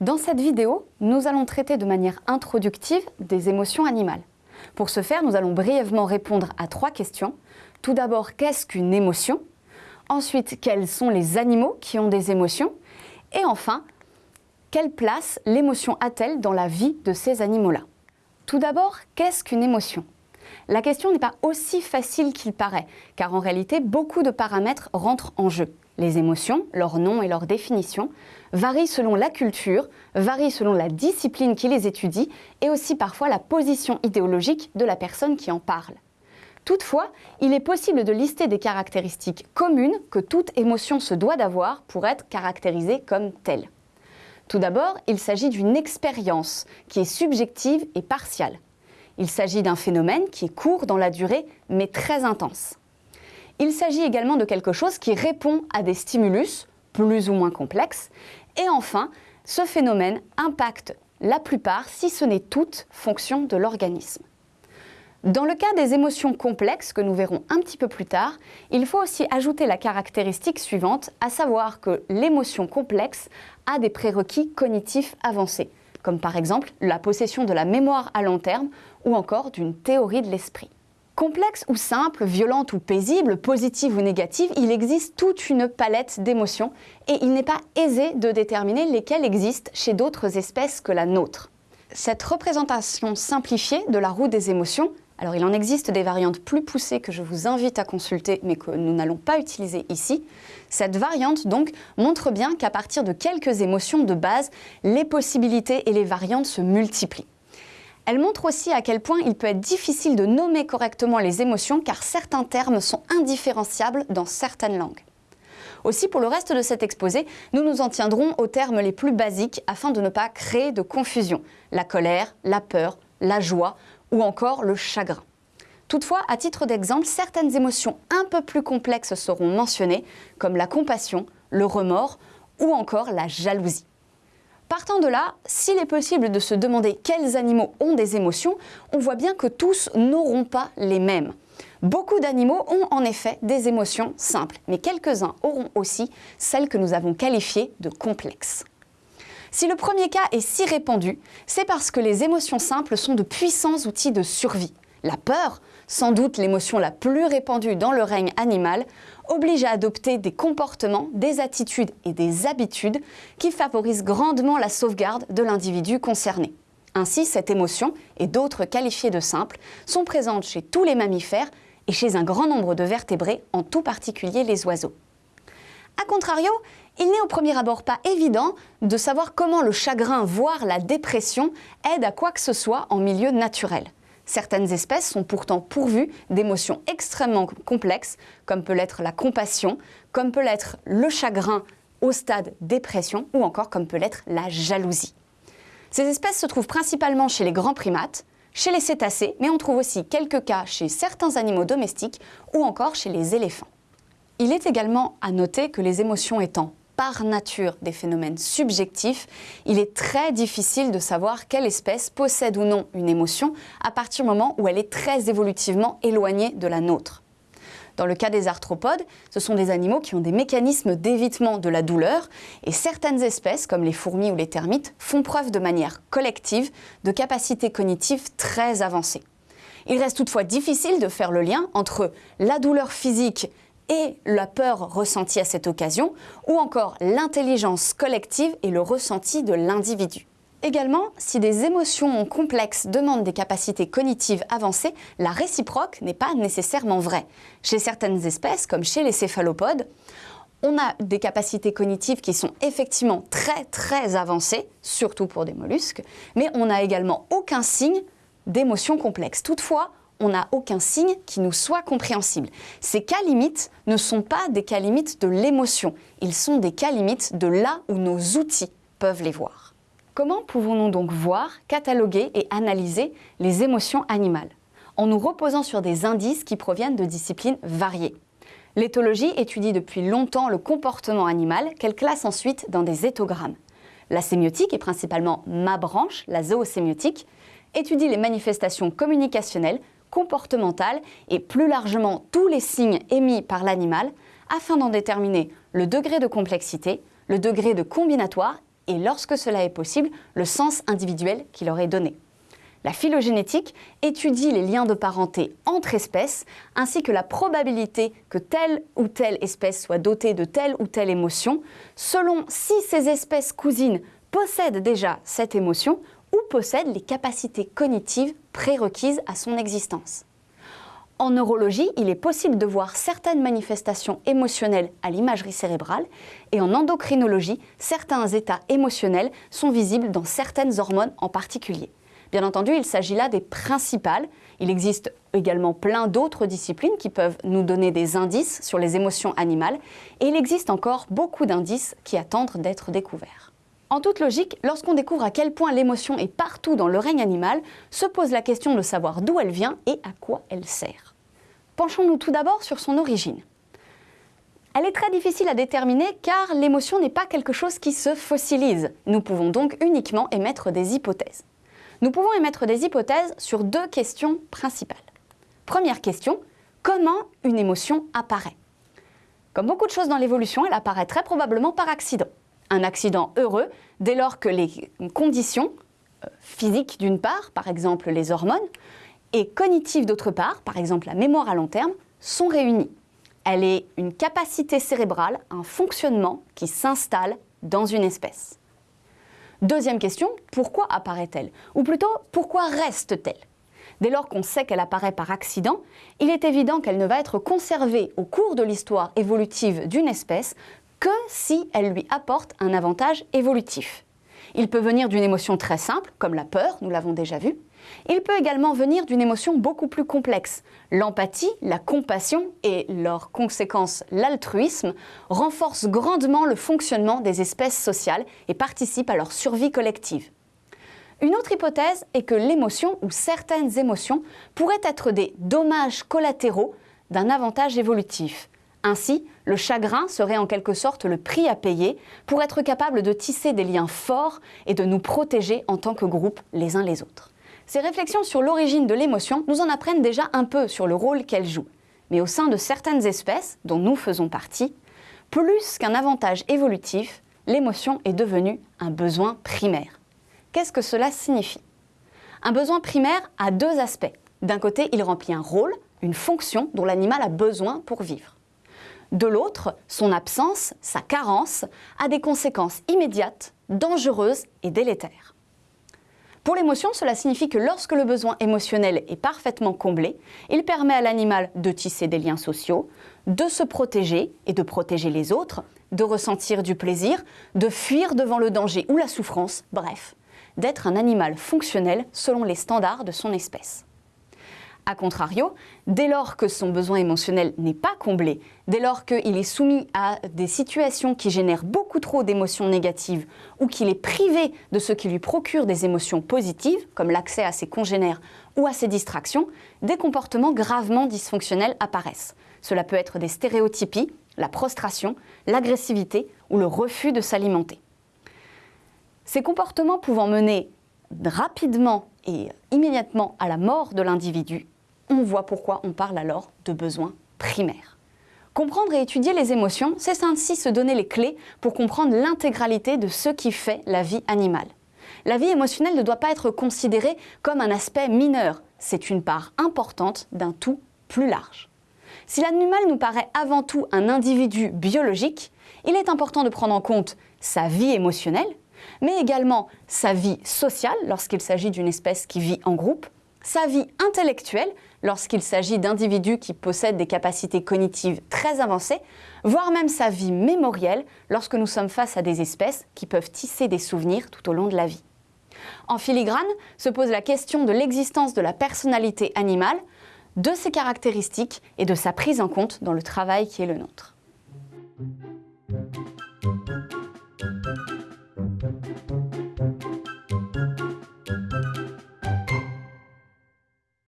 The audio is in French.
Dans cette vidéo, nous allons traiter de manière introductive des émotions animales. Pour ce faire, nous allons brièvement répondre à trois questions. Tout d'abord, qu'est-ce qu'une émotion? Ensuite, quels sont les animaux qui ont des émotions? Et enfin, quelle place l'émotion a-t-elle dans la vie de ces animaux-là? Tout d'abord, qu'est-ce qu'une émotion? La question n'est pas aussi facile qu'il paraît, car en réalité, beaucoup de paramètres rentrent en jeu. Les émotions, leur nom et leur définition, varient selon la culture, varient selon la discipline qui les étudie et aussi parfois la position idéologique de la personne qui en parle. Toutefois, il est possible de lister des caractéristiques communes que toute émotion se doit d'avoir pour être caractérisée comme telle. Tout d'abord, il s'agit d'une expérience qui est subjective et partiale. Il s'agit d'un phénomène qui est court dans la durée mais très intense. Il s'agit également de quelque chose qui répond à des stimulus plus ou moins complexes. Et enfin, ce phénomène impacte la plupart, si ce n'est toute, fonction de l'organisme. Dans le cas des émotions complexes, que nous verrons un petit peu plus tard, il faut aussi ajouter la caractéristique suivante, à savoir que l'émotion complexe a des prérequis cognitifs avancés, comme par exemple la possession de la mémoire à long terme ou encore d'une théorie de l'esprit. Complexe ou simple, violente ou paisible, positive ou négative, il existe toute une palette d'émotions et il n'est pas aisé de déterminer lesquelles existent chez d'autres espèces que la nôtre. Cette représentation simplifiée de la roue des émotions, alors il en existe des variantes plus poussées que je vous invite à consulter mais que nous n'allons pas utiliser ici, cette variante donc montre bien qu'à partir de quelques émotions de base, les possibilités et les variantes se multiplient. Elle montre aussi à quel point il peut être difficile de nommer correctement les émotions car certains termes sont indifférenciables dans certaines langues. Aussi, pour le reste de cet exposé, nous nous en tiendrons aux termes les plus basiques afin de ne pas créer de confusion. La colère, la peur, la joie ou encore le chagrin. Toutefois, à titre d'exemple, certaines émotions un peu plus complexes seront mentionnées, comme la compassion, le remords ou encore la jalousie. Partant de là, s'il est possible de se demander quels animaux ont des émotions, on voit bien que tous n'auront pas les mêmes. Beaucoup d'animaux ont en effet des émotions simples, mais quelques-uns auront aussi celles que nous avons qualifiées de complexes. Si le premier cas est si répandu, c'est parce que les émotions simples sont de puissants outils de survie. La peur, sans doute l'émotion la plus répandue dans le règne animal, oblige à adopter des comportements, des attitudes et des habitudes qui favorisent grandement la sauvegarde de l'individu concerné. Ainsi, cette émotion, et d'autres qualifiées de simples, sont présentes chez tous les mammifères et chez un grand nombre de vertébrés, en tout particulier les oiseaux. A contrario, il n'est au premier abord pas évident de savoir comment le chagrin, voire la dépression, aide à quoi que ce soit en milieu naturel. Certaines espèces sont pourtant pourvues d'émotions extrêmement complexes, comme peut l'être la compassion, comme peut l'être le chagrin au stade dépression, ou encore comme peut l'être la jalousie. Ces espèces se trouvent principalement chez les grands primates, chez les cétacés, mais on trouve aussi quelques cas chez certains animaux domestiques ou encore chez les éléphants. Il est également à noter que les émotions étant par nature des phénomènes subjectifs, il est très difficile de savoir quelle espèce possède ou non une émotion à partir du moment où elle est très évolutivement éloignée de la nôtre. Dans le cas des arthropodes, ce sont des animaux qui ont des mécanismes d'évitement de la douleur et certaines espèces, comme les fourmis ou les termites, font preuve de manière collective de capacités cognitives très avancées. Il reste toutefois difficile de faire le lien entre la douleur physique et la peur ressentie à cette occasion, ou encore l'intelligence collective et le ressenti de l'individu. Également, si des émotions complexes demandent des capacités cognitives avancées, la réciproque n'est pas nécessairement vraie. Chez certaines espèces, comme chez les céphalopodes, on a des capacités cognitives qui sont effectivement très très avancées, surtout pour des mollusques, mais on n'a également aucun signe d'émotion complexe. Toutefois, on n'a aucun signe qui nous soit compréhensible. Ces cas limites ne sont pas des cas limites de l'émotion, ils sont des cas limites de là où nos outils peuvent les voir. Comment pouvons-nous donc voir, cataloguer et analyser les émotions animales? En nous reposant sur des indices qui proviennent de disciplines variées. L'éthologie étudie depuis longtemps le comportement animal qu'elle classe ensuite dans des éthogrammes. La sémiotique, et principalement ma branche, la zoosémiotique, étudie les manifestations communicationnelles, comportementales et plus largement tous les signes émis par l'animal afin d'en déterminer le degré de complexité, le degré de combinatoire et, lorsque cela est possible, le sens individuel qu'il aurait donné. La phylogénétique étudie les liens de parenté entre espèces ainsi que la probabilité que telle ou telle espèce soit dotée de telle ou telle émotion selon si ces espèces cousines possèdent déjà cette émotion ou possèdent les capacités cognitives prérequises à son existence. En neurologie, il est possible de voir certaines manifestations émotionnelles à l'imagerie cérébrale et en endocrinologie, certains états émotionnels sont visibles dans certaines hormones en particulier. Bien entendu, il s'agit là des principales. Il existe également plein d'autres disciplines qui peuvent nous donner des indices sur les émotions animales et il existe encore beaucoup d'indices qui attendent d'être découverts. En toute logique, lorsqu'on découvre à quel point l'émotion est partout dans le règne animal, se pose la question de savoir d'où elle vient et à quoi elle sert. Penchons-nous tout d'abord sur son origine. Elle est très difficile à déterminer car l'émotion n'est pas quelque chose qui se fossilise. Nous pouvons donc uniquement émettre des hypothèses. Nous pouvons émettre des hypothèses sur deux questions principales. Première question, comment une émotion apparaît? Comme beaucoup de choses dans l'évolution, elle apparaît très probablement par accident. Un accident heureux dès lors que les conditions euh, physiques d'une part, par exemple les hormones, et cognitives d'autre part, par exemple la mémoire à long terme, sont réunies. Elle est une capacité cérébrale, un fonctionnement qui s'installe dans une espèce. Deuxième question, pourquoi apparaît-elle? Ou plutôt, pourquoi reste-t-elle? Dès lors qu'on sait qu'elle apparaît par accident, il est évident qu'elle ne va être conservée au cours de l'histoire évolutive d'une espèce que si elle lui apporte un avantage évolutif. Il peut venir d'une émotion très simple, comme la peur, nous l'avons déjà vu, il peut également venir d'une émotion beaucoup plus complexe. L'empathie, la compassion et leurs conséquences, l'altruisme, renforcent grandement le fonctionnement des espèces sociales et participent à leur survie collective. Une autre hypothèse est que l'émotion ou certaines émotions pourraient être des dommages collatéraux d'un avantage évolutif. Ainsi, le chagrin serait en quelque sorte le prix à payer pour être capable de tisser des liens forts et de nous protéger en tant que groupe les uns les autres. Ces réflexions sur l'origine de l'émotion nous en apprennent déjà un peu sur le rôle qu'elle joue. Mais au sein de certaines espèces, dont nous faisons partie, plus qu'un avantage évolutif, l'émotion est devenue un besoin primaire. Qu'est-ce que cela signifie? Un besoin primaire a deux aspects. D'un côté, il remplit un rôle, une fonction dont l'animal a besoin pour vivre. De l'autre, son absence, sa carence, a des conséquences immédiates, dangereuses et délétères. Pour l'émotion, cela signifie que lorsque le besoin émotionnel est parfaitement comblé, il permet à l'animal de tisser des liens sociaux, de se protéger et de protéger les autres, de ressentir du plaisir, de fuir devant le danger ou la souffrance, bref, d'être un animal fonctionnel selon les standards de son espèce. A contrario, dès lors que son besoin émotionnel n'est pas comblé, dès lors qu'il est soumis à des situations qui génèrent beaucoup trop d'émotions négatives ou qu'il est privé de ce qui lui procure des émotions positives, comme l'accès à ses congénères ou à ses distractions, des comportements gravement dysfonctionnels apparaissent. Cela peut être des stéréotypies, la prostration, l'agressivité ou le refus de s'alimenter. Ces comportements pouvant mener rapidement et immédiatement à la mort de l'individu, on voit pourquoi on parle alors de besoins primaires. Comprendre et étudier les émotions, c'est ainsi se donner les clés pour comprendre l'intégralité de ce qui fait la vie animale. La vie émotionnelle ne doit pas être considérée comme un aspect mineur, c'est une part importante d'un tout plus large. Si l'animal nous paraît avant tout un individu biologique, il est important de prendre en compte sa vie émotionnelle, mais également sa vie sociale lorsqu'il s'agit d'une espèce qui vit en groupe, sa vie intellectuelle lorsqu'il s'agit d'individus qui possèdent des capacités cognitives très avancées, voire même sa vie mémorielle lorsque nous sommes face à des espèces qui peuvent tisser des souvenirs tout au long de la vie. En filigrane se pose la question de l'existence de la personnalité animale, de ses caractéristiques et de sa prise en compte dans le travail qui est le nôtre.